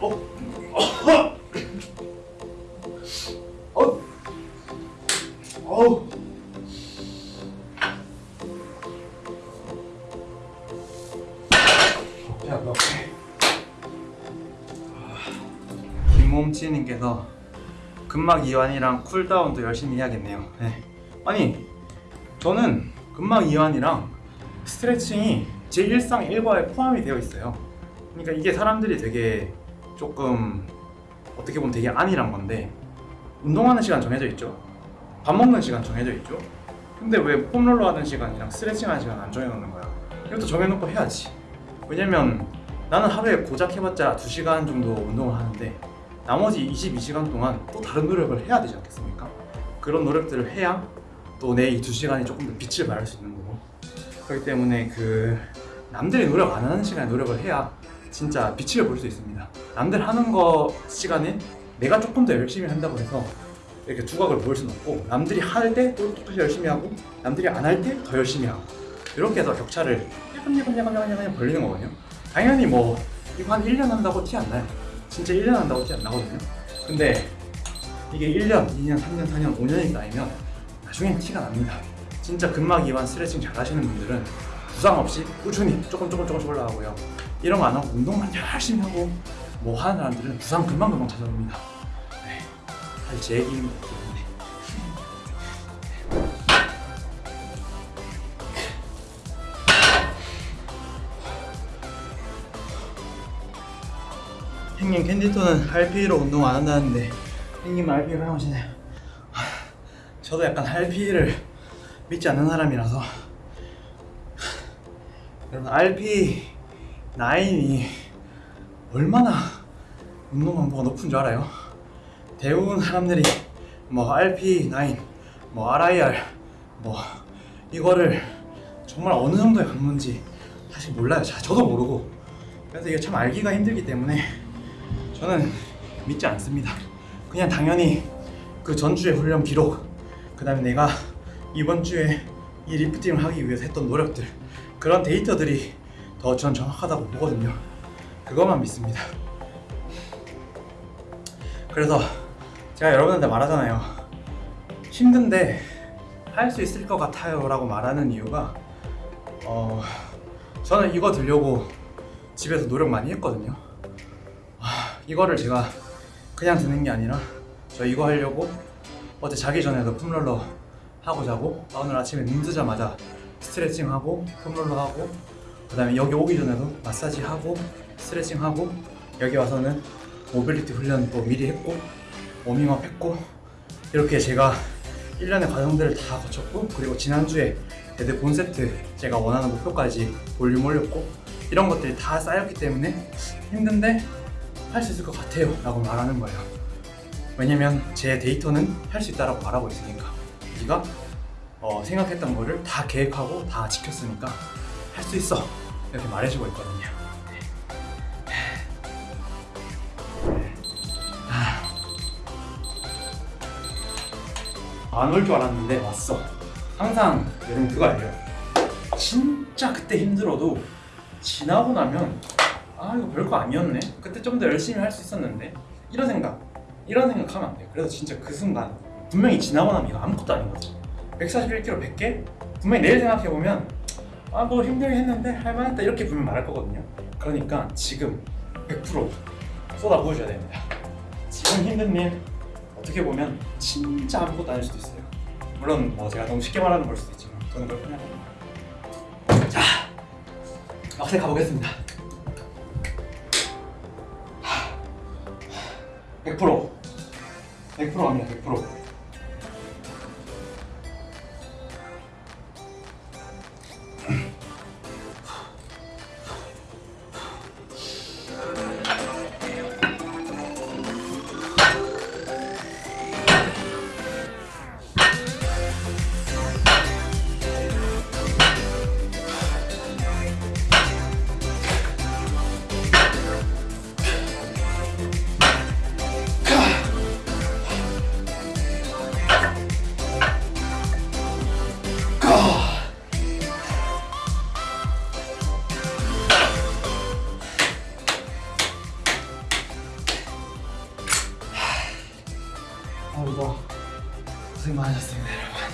어? 어? 어? 배 아파. 김몸치님께서 근막 이완이랑 쿨다운도 열심히 해야겠네요. 네. 아니 저는 근막 이완이랑 스트레칭이 제 일상 일과에 포함이 되어 있어요. 그러니까 이게 사람들이 되게 조금 어떻게 보면 되게 안일한 건데 운동하는 시간 정해져 있죠. 밥 먹는 시간 정해져 있죠. 근데 왜 폼롤러 하는 시간이랑 스트레칭 하는 시간 안 정해놓는 거야? 이것도 정해놓고 해야지. 왜냐면 나는 하루에 고작 해봤자 2시간 정도 운동을 하는데 나머지 22시간 동안 또 다른 노력을 해야 되지 않겠습니까? 그런 노력들을 해야 또 내 이 2시간이 조금 더 빛을 발할 수 있는 거고 그렇기 때문에 그 남들이 노력 안 하는 시간에 노력을 해야 진짜 빛을 볼 수 있습니다 남들 하는 거 시간에 내가 조금 더 열심히 한다고 해서 이렇게 두각을 보일 수는 없고 남들이 할 때 또 똑같이 열심히 하고 남들이 안 할 때 더 열심히 하고 이렇게 해서 격차를 야금야금야금야금 벌리는 거거든요 당연히 뭐 이거 한 1년 한다고 티 안 나요 진짜 1년 한다고 티 안 나거든요 근데 이게 1년, 2년, 3년, 4년, 5년이 쌓이면 나중엔 티가 납니다 진짜 근막 이완 스트레칭 잘 하시는 분들은 부상 없이 꾸준히 조금 조금 조금씩 올라가고요 이런 거 안 하고 운동만 열심히 하고 뭐 하는 사람들은 부상 금방금방 찾아옵니다. 네, 사실 제 얘기입니다 형님 캔디톤은 RP로 운동 안 한다는데 RP를 사용하시네요? 하, 저도 약간 RP를 믿지 않는 사람이라서. 여러분 RP9이 얼마나 운동 강도가 높은 줄 알아요? 대부분 사람들이 뭐 RP9, 뭐 RIR 뭐 이거를 정말 어느 정도의 강도인지 사실 몰라요 자, 저도 모르고 그래서 이게 참 알기가 힘들기 때문에 저는 믿지 않습니다. 그냥 당연히 그 전주의 훈련 기록, 그 다음에 내가 이번 주에 이 리프팅을 하기 위해서 했던 노력들, 그런 데이터들이 더 전 정확하다고 보거든요. 그것만 믿습니다. 그래서 제가 여러분한테 말하잖아요. 힘든데 할 수 있을 것 같아요 라고 말하는 이유가 어, 저는 이거 들려고 집에서 노력 많이 했거든요. 이거를 제가 그냥 듣는 게 아니라 저 이거 하려고 어제 자기 전에도 foam roller 하고 자고 오늘 아침에 눈 뜨자마자 스트레칭 하고 foam roller 하고 그 다음에 여기 오기 전에도 마사지 하고 스트레칭 하고 여기 와서는 모빌리티 훈련 또 미리 했고 워밍업 했고 이렇게 제가 1년의 과정들을 다 거쳤고 그리고 지난주에 dead 본세트 제가 원하는 목표까지 볼륨 올렸고 이런 것들이 다 쌓였기 때문에 힘든데 할 수 있을 것 같아요 라고 말하는 거예요. 왜냐면 제 데이터는 할 수 있다고 말하고 있으니까. 네가 어, 생각했던 거를 다 계획하고 다 지켰으니까 할 수 있어. 이렇게 말해주고 있거든요. 안 올 줄 알았는데 왔어. 항상 여러분 그거 알죠? 진짜 그때 힘들어도 지나고 나면 아 이거 별거 아니었네. 그때 좀 더 열심히 할 수 있었는데. 이런 생각. 이런 생각하면 안 돼요. 그래서 진짜 그 순간 분명히 지나고 나면 이거 아무것도 아닌 거죠. 141kg 100개? 분명히 내일 생각해보면 아 뭐 힘들게 했는데 할만했다 이렇게 분명 말할 거거든요. 그러니까 지금 100% 쏟아부으셔야 됩니다. 지금 힘든 일 어떻게 보면 진짜 아무것도 아닐 수도 있어요. 물론 뭐 제가 너무 쉽게 말하는 걸 수도 있지만 저는 그걸 편하게 자 막세 가보겠습니다. 100% 100% 갑니다 100% 고생 많으셨습니다, 여러분.